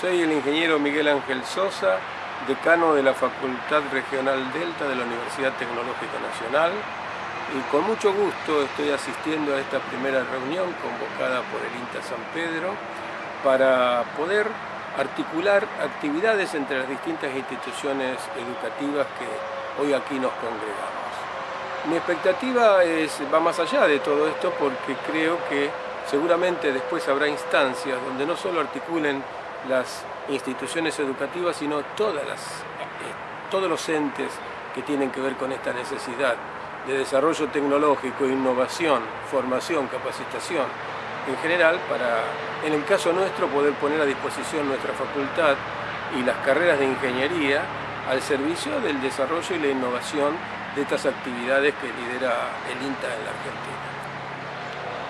Soy el ingeniero Miguel Ángel Sosa, decano de la Facultad Regional Delta de la Universidad Tecnológica Nacional y con mucho gusto estoy asistiendo a esta primera reunión convocada por el INTA San Pedro para poder articular actividades entre las distintas instituciones educativas que hoy aquí nos congregamos. Mi expectativa va más allá de todo esto porque creo que seguramente después habrá instancias donde no solo articulen las instituciones educativas, sino todas eh, todos los entes que tienen que ver con esta necesidad de desarrollo tecnológico, innovación, formación, capacitación, en general, para, en el caso nuestro, poder poner a disposición nuestra facultad y las carreras de ingeniería al servicio del desarrollo y la innovación de estas actividades que lidera el INTA en la Argentina.